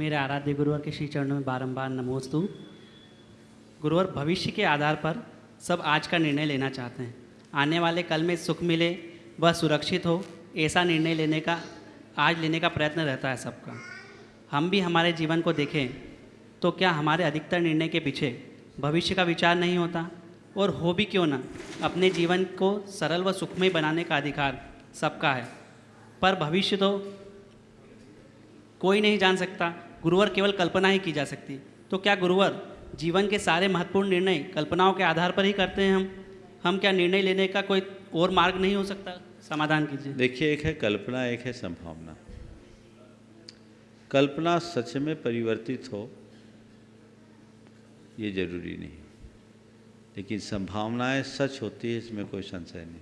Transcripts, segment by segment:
मेरे आराध्य गुरुवर के श्री चरणों में बारंबार नमोस्तु। गुरुवर, भविष्य के आधार पर सब आज का निर्णय लेना चाहते हैं। आने वाले कल में सुख मिले, वह सुरक्षित हो, ऐसा निर्णय लेने का, आज लेने का प्रयत्न रहता है सबका। हम भी हमारे जीवन को देखें तो क्या हमारे अधिकतर निर्णय के पीछे भविष्य का विचार नहीं होता? और हो भी क्यों ना? अपने जीवन को सरल व सुखमय बनाने का अधिकार सबका है। पर भविष्य तो कोई नहीं जान सकता। गुरुवर केवल कल्पना ही की जा सकती। तो क्या गुरुवर जीवन के सारे महत्वपूर्ण निर्णय कल्पनाओं के आधार पर ही करते हैं हम? हम क्या निर्णय लेने का कोई और मार्ग नहीं हो सकता? समाधान कीजिए। देखिए, एक है कल्पना, एक है संभावना। कल्पना सच में परिवर्तित हो, ये ज़रूरी नहीं। लेकिन संभावनाएँ सच होती है, इसमें कोई संशय नहीं।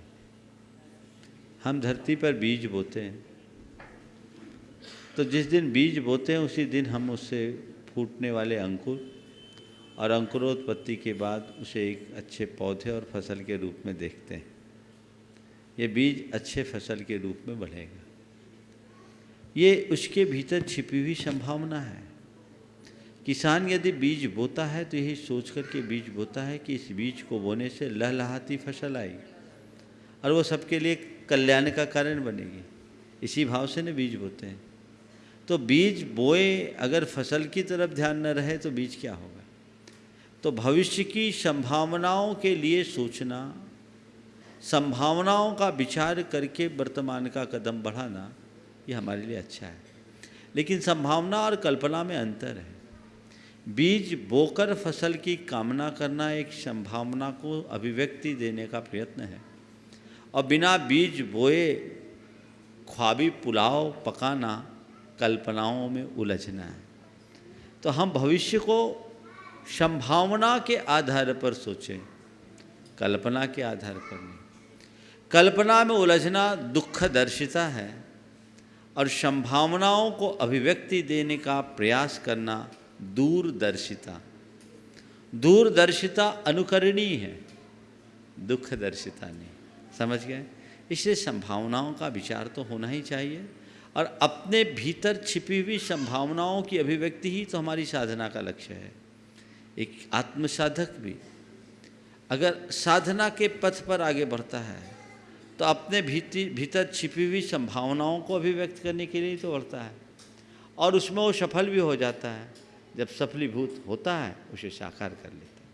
हम धरती पर बीज बोते हैं। तो जिस दिन बीज बोते हैं, उसी दिन हम उससे फूटने वाले अंकुर और अंकुरोत्पत्ति के बाद उसे एक अच्छे पौधे और फ़सल के रूप में देखते हैं। ये बीज अच्छे फ़सल के रूप में बढ़ेगा। ये उसके भीतर छिपी हुई संभावना है। किसान यदि बीज बोता है तो यही सोच कर के बीज बोता है कि इस बीज को बोने से लहलहाती फ़सल आएगी और वो सबके लिए कल्याण का कारण बनेगी। इसी भाव से न बीज बोते हैं। तो बीज बोए अगर फ़सल की तरफ़ ध्यान न रहे तो बीज क्या होगा? तो भविष्य की संभावनाओं के लिए सोचना, संभावनाओं का विचार करके वर्तमान का कदम बढ़ाना, ये हमारे लिए अच्छा है। लेकिन संभावना और कल्पना में अंतर है। बीज बोकर फ़सल की कामना करना एक संभावना को अभिव्यक्ति देने का प्रयत्न है। और बिना बीज बोए ख्वाबी पुलाव पकाना कल्पनाओं में उलझना है। तो हम भविष्य को संभावना के आधार पर सोचें, कल्पना के आधार पर नहीं। कल्पना में उलझना दुख दर्शिता है और संभावनाओं को अभिव्यक्ति देने का प्रयास करना दूरदर्शिता। दूरदर्शिता अनुकरणीय है दुख दर्शिता नहीं। समझ गए? इसलिए संभावनाओं का विचार तो होना ही चाहिए। और अपने भीतर छिपी हुई संभावनाओं की अभिव्यक्ति ही तो हमारी साधना का लक्ष्य है। एक आत्मसाधक भी, अगर साधना के पथ पर आगे बढ़ता है तो अपने भीति, भीतर छिपी हुई संभावनाओं को अभिव्यक्त करने के लिए तो बढ़ता है और उसमें वो सफल भी हो जाता है। जब सफलीभूत होता है, उसे साकार कर लेता